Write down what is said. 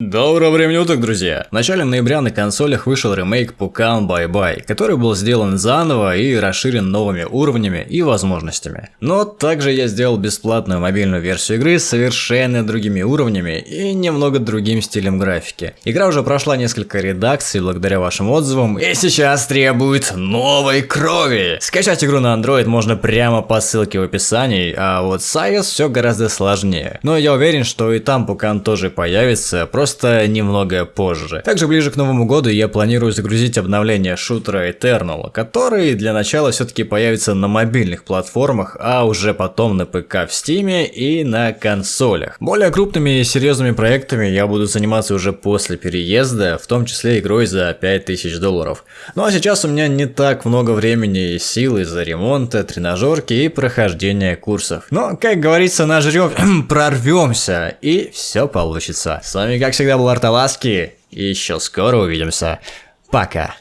Доброго времени уток, друзья! В начале ноября на консолях вышел ремейк Pukan Bye Bye, который был сделан заново и расширен новыми уровнями и возможностями. Но также я сделал бесплатную мобильную версию игры с совершенно другими уровнями и немного другим стилем графики. Игра уже прошла несколько редакций благодаря вашим отзывам и сейчас требует новой крови! Скачать игру на Android можно прямо по ссылке в описании, а вот с iOS все гораздо сложнее. Но я уверен, что и там Pukan тоже появится, просто просто немного позже. Также ближе к Новому году я планирую загрузить обновление шутера Eternal, который для начала все-таки появится на мобильных платформах, а уже потом на ПК в Стиме и на консолях. Более крупными и серьезными проектами я буду заниматься уже после переезда, в том числе игрой за 5000 долларов. Ну а сейчас у меня не так много времени и сил из-за ремонта, тренажерки и прохождения курсов. Но, как говорится, нажрем, прорвемся и все получится. С вами как всегда был Арталаски, и еще скоро увидимся. Пока.